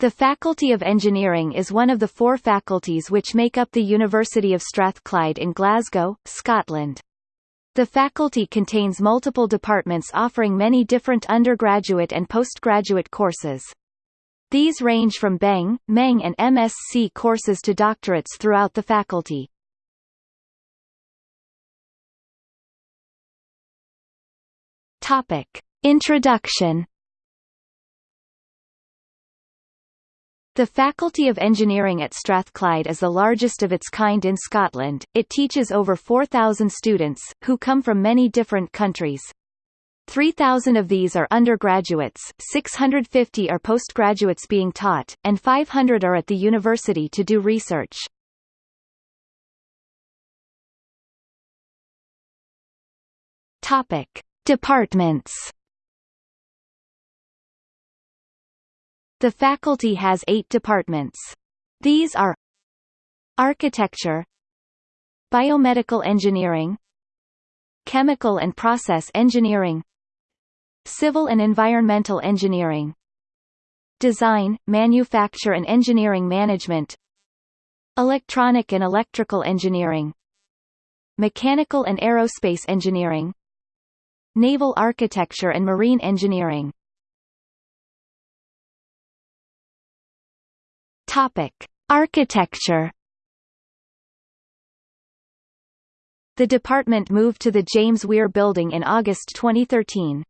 The Faculty of Engineering is one of the four faculties which make up the University of Strathclyde in Glasgow, Scotland. The faculty contains multiple departments offering many different undergraduate and postgraduate courses. These range from BEng, MEng and MSc courses to doctorates throughout the faculty. Topic. Introduction The Faculty of Engineering at Strathclyde is the largest of its kind in Scotland. It teaches over 4,000 students, who come from many different countries. 3,000 of these are undergraduates, 650 are postgraduates being taught, and 500 are at the university to do research. Topic. Departments The faculty has eight departments. These are Architecture Biomedical Engineering Chemical and Process Engineering Civil and Environmental Engineering Design, Manufacture and Engineering Management Electronic and Electrical Engineering Mechanical and Aerospace Engineering Naval Architecture and Marine Engineering Topic: Architecture. The department moved to the James Weir Building in August 2013.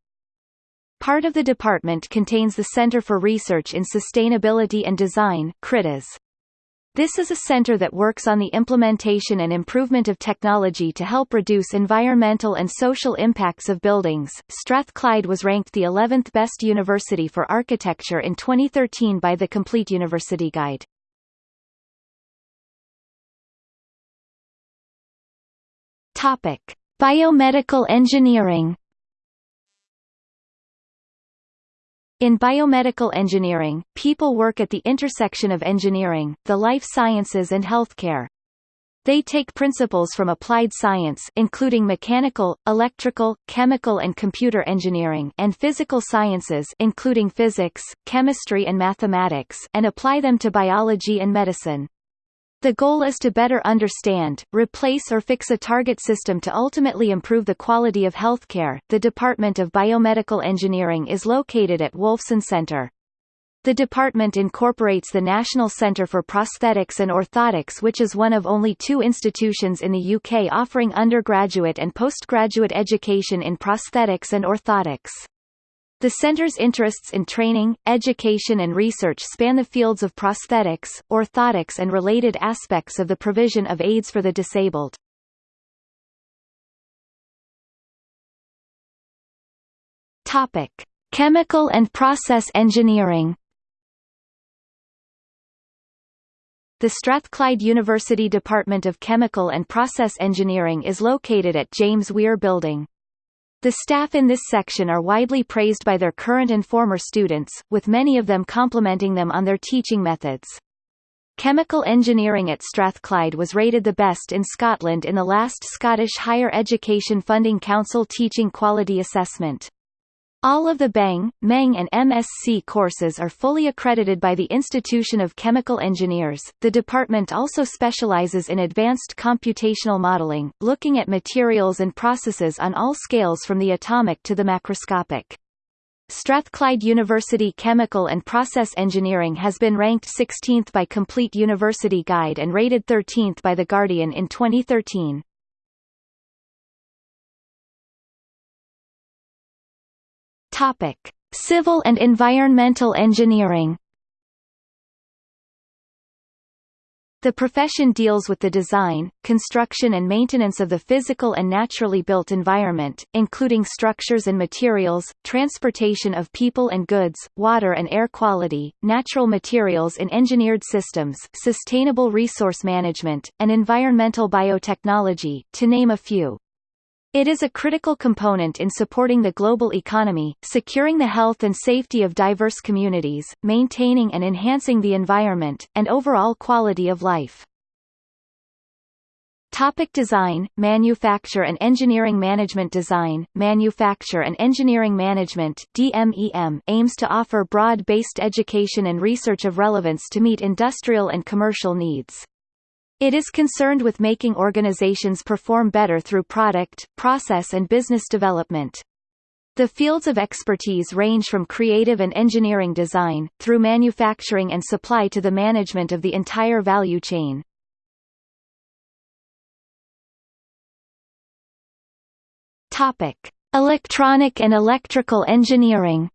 Part of the department contains the Centre for Research in Sustainability and Design CRITIS. This is a center that works on the implementation and improvement of technology to help reduce environmental and social impacts of buildings. Strathclyde was ranked the 11th best university for architecture in 2013 by the Complete University Guide. Topic: Biomedical engineering In biomedical engineering, people work at the intersection of engineering, the life sciences and healthcare. They take principles from applied science including mechanical, electrical, chemical and computer engineering and physical sciences including physics, chemistry and mathematics and apply them to biology and medicine. The goal is to better understand, replace or fix a target system to ultimately improve the quality of healthcare. The Department of Biomedical Engineering is located at Wolfson Centre. The department incorporates the National Centre for Prosthetics and Orthotics which is one of only two institutions in the UK offering undergraduate and postgraduate education in prosthetics and orthotics. The center's interests in training, education and research span the fields of prosthetics, orthotics and related aspects of the provision of aids for the disabled. Topic: Chemical and process engineering The Strathclyde University Department of Chemical and Process Engineering is located at James Weir Building. The staff in this section are widely praised by their current and former students, with many of them complimenting them on their teaching methods. Chemical engineering at Strathclyde was rated the best in Scotland in the last Scottish Higher Education Funding Council Teaching Quality Assessment. All of the BEng, MEng and MSc courses are fully accredited by the Institution of Chemical Engineers. The department also specializes in advanced computational modeling, looking at materials and processes on all scales from the atomic to the macroscopic. Strathclyde University Chemical and Process Engineering has been ranked 16th by Complete University Guide and rated 13th by The Guardian in 2013. Topic: Civil and environmental engineering. The profession deals with the design, construction and maintenance of the physical and naturally built environment, including structures and materials, transportation of people and goods, water and air quality, natural materials in engineered systems, sustainable resource management, and environmental biotechnology, to name a few. It is a critical component in supporting the global economy, securing the health and safety of diverse communities, maintaining and enhancing the environment, and overall quality of life. Topic design, manufacture and engineering management Design, manufacture and engineering management DMEM aims to offer broad-based education and research of relevance to meet industrial and commercial needs. It is concerned with making organizations perform better through product, process and business development. The fields of expertise range from creative and engineering design, through manufacturing and supply to the management of the entire value chain. Topic: Electronic and electrical engineering.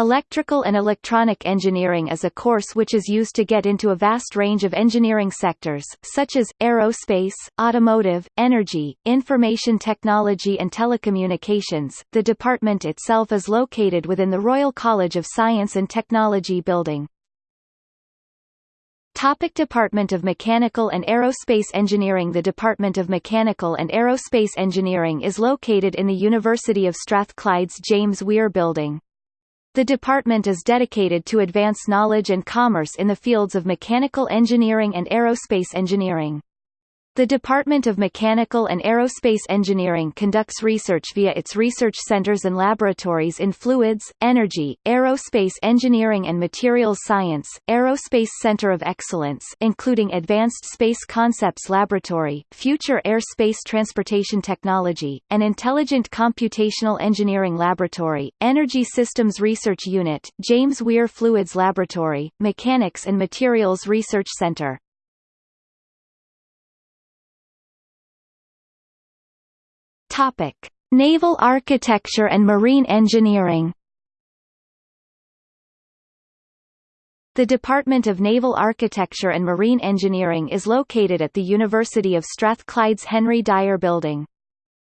Electrical and electronic engineering is a course which is used to get into a vast range of engineering sectors, such as, aerospace, automotive, energy, information technology and telecommunications. The department itself is located within the Royal College of Science and Technology building. Topic Department of Mechanical and Aerospace Engineering The Department of Mechanical and Aerospace Engineering is located in the University of Strathclyde's James Weir Building. The department is dedicated to advance knowledge and commerce in the fields of mechanical engineering and aerospace engineering. The Department of Mechanical and Aerospace Engineering conducts research via its research centers and laboratories in fluids, energy, aerospace engineering and materials science, Aerospace Center of Excellence including Advanced Space Concepts Laboratory, Future Air Space Transportation Technology, and Intelligent Computational Engineering Laboratory, Energy Systems Research Unit, James Weir Fluids Laboratory, Mechanics and Materials Research Center. Topic: Naval architecture and marine engineering. The Department of Naval Architecture and Marine Engineering is located at the University of Strathclyde's Henry Dyer Building.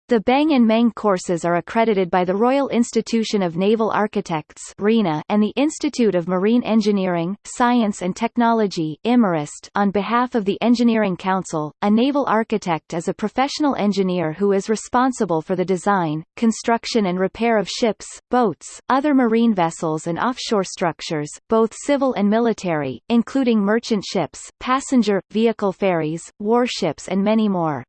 The BEng and MEng courses are accredited by the Royal Institution of Naval Architects and the Institute of Marine Engineering, Science and Technology on behalf of the Engineering Council. A naval architect is a professional engineer who is responsible for the design, construction and repair of ships, boats, other marine vessels and offshore structures, both civil and military, including merchant ships, passenger, vehicle ferries, warships and many more.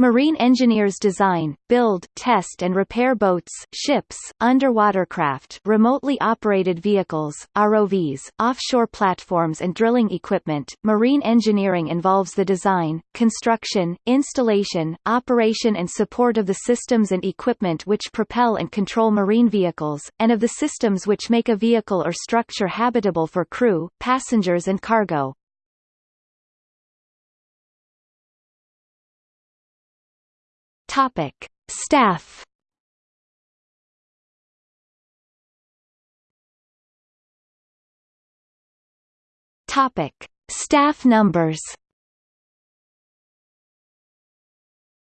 Marine engineers design, build, test and repair boats, ships, underwater craft, remotely operated vehicles, ROVs, offshore platforms and drilling equipment. Marine engineering involves the design, construction, installation, operation and support of the systems and equipment which propel and control marine vehicles, and of the systems which make a vehicle or structure habitable for crew, passengers and cargo. Topic: Staff. Topic: Staff numbers.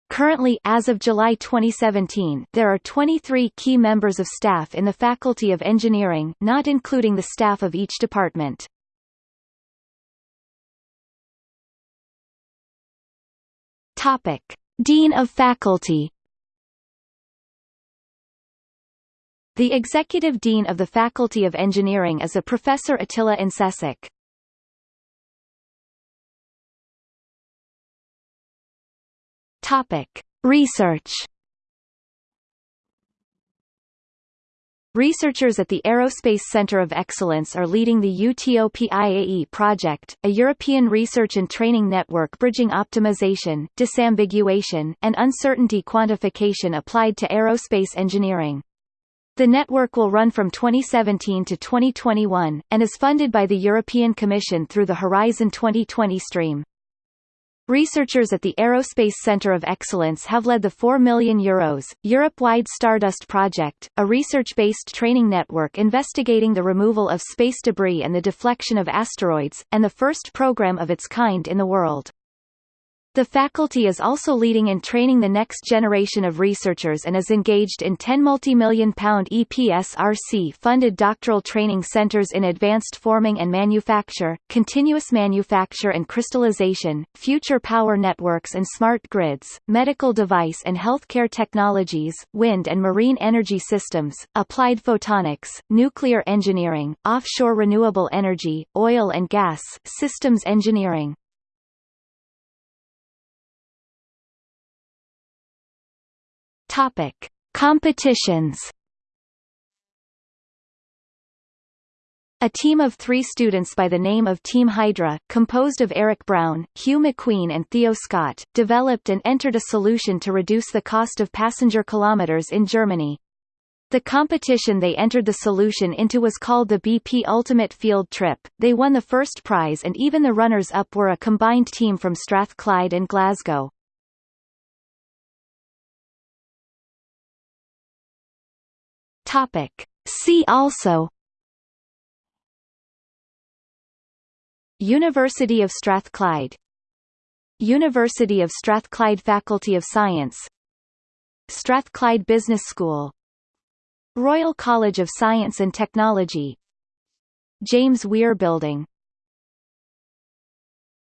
Currently as of July 2017, there are 23 key members of staff in the Faculty of Engineering, not including the staff of each department. Topic: Dean of Faculty The Executive Dean of the Faculty of Engineering is a Professor Atilla Incecik. Topic: Research Researchers at the Aerospace Center of Excellence are leading the UTOPIAE project, a European research and training network bridging optimization, disambiguation, and uncertainty quantification applied to aerospace engineering. The network will run from 2017 to 2021, and is funded by the European Commission through the Horizon 2020 stream. Researchers at the Aerospace Centre of Excellence have led the 4 million euros, Europe-wide Stardust project, a research-based training network investigating the removal of space debris and the deflection of asteroids, and the first program of its kind in the world. The faculty is also leading in training the next generation of researchers and is engaged in 10 multi-million pound EPSRC-funded doctoral training centres in advanced forming and manufacture, continuous manufacture and crystallization, future power networks and smart grids, medical device and healthcare technologies, wind and marine energy systems, applied photonics, nuclear engineering, offshore renewable energy, oil and gas, systems engineering. Topic: Competitions. A team of three students by the name of Team Hydra, composed of Eric Brown, Hugh McQueen and Theo Scott, developed and entered a solution to reduce the cost of passenger kilometers in Germany. The competition they entered the solution into was called the BP Ultimate Field Trip. They won the first prize and even the runners-up were a combined team from Strathclyde and Glasgow. Topic. See also University of Strathclyde University of Strathclyde Faculty of Science Strathclyde Business School Royal College of Science and Technology James Weir Building